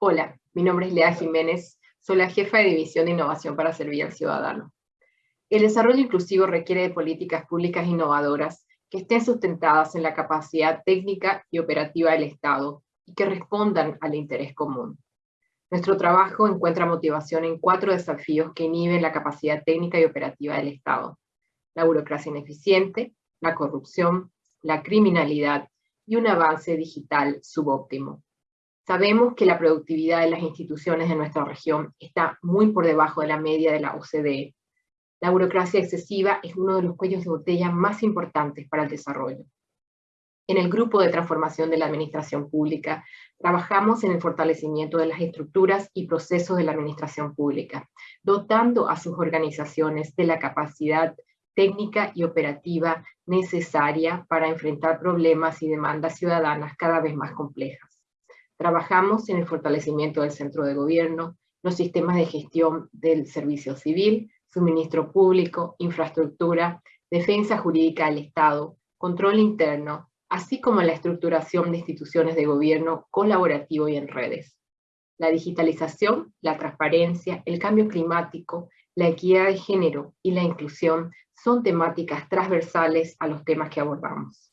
Hola, mi nombre es Lea Jiménez, soy la jefa de División de Innovación para Servir al Ciudadano. El desarrollo inclusivo requiere de políticas públicas innovadoras que estén sustentadas en la capacidad técnica y operativa del Estado y que respondan al interés común. Nuestro trabajo encuentra motivación en cuatro desafíos que inhiben la capacidad técnica y operativa del Estado. La burocracia ineficiente, la corrupción, la criminalidad y un avance digital subóptimo. Sabemos que la productividad de las instituciones de nuestra región está muy por debajo de la media de la OCDE. La burocracia excesiva es uno de los cuellos de botella más importantes para el desarrollo. En el grupo de transformación de la administración pública, trabajamos en el fortalecimiento de las estructuras y procesos de la administración pública, dotando a sus organizaciones de la capacidad técnica y operativa necesaria para enfrentar problemas y demandas ciudadanas cada vez más complejas. Trabajamos en el fortalecimiento del centro de gobierno, los sistemas de gestión del servicio civil, suministro público, infraestructura, defensa jurídica del Estado, control interno, así como la estructuración de instituciones de gobierno colaborativo y en redes. La digitalización, la transparencia, el cambio climático, la equidad de género y la inclusión son temáticas transversales a los temas que abordamos.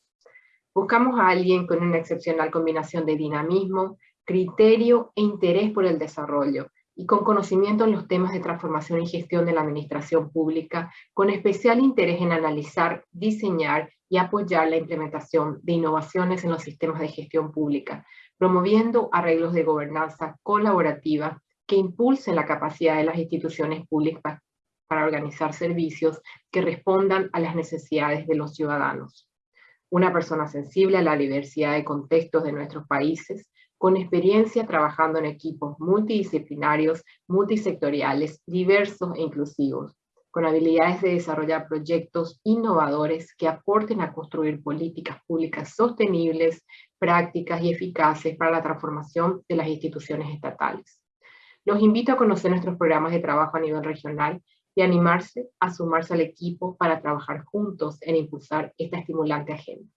Buscamos a alguien con una excepcional combinación de dinamismo, criterio e interés por el desarrollo, y con conocimiento en los temas de transformación y gestión de la administración pública, con especial interés en analizar, diseñar y apoyar la implementación de innovaciones en los sistemas de gestión pública, promoviendo arreglos de gobernanza colaborativa que impulsen la capacidad de las instituciones públicas para organizar servicios que respondan a las necesidades de los ciudadanos una persona sensible a la diversidad de contextos de nuestros países, con experiencia trabajando en equipos multidisciplinarios, multisectoriales, diversos e inclusivos, con habilidades de desarrollar proyectos innovadores que aporten a construir políticas públicas sostenibles, prácticas y eficaces para la transformación de las instituciones estatales. Los invito a conocer nuestros programas de trabajo a nivel regional y animarse a sumarse al equipo para trabajar juntos en impulsar esta estimulante agenda.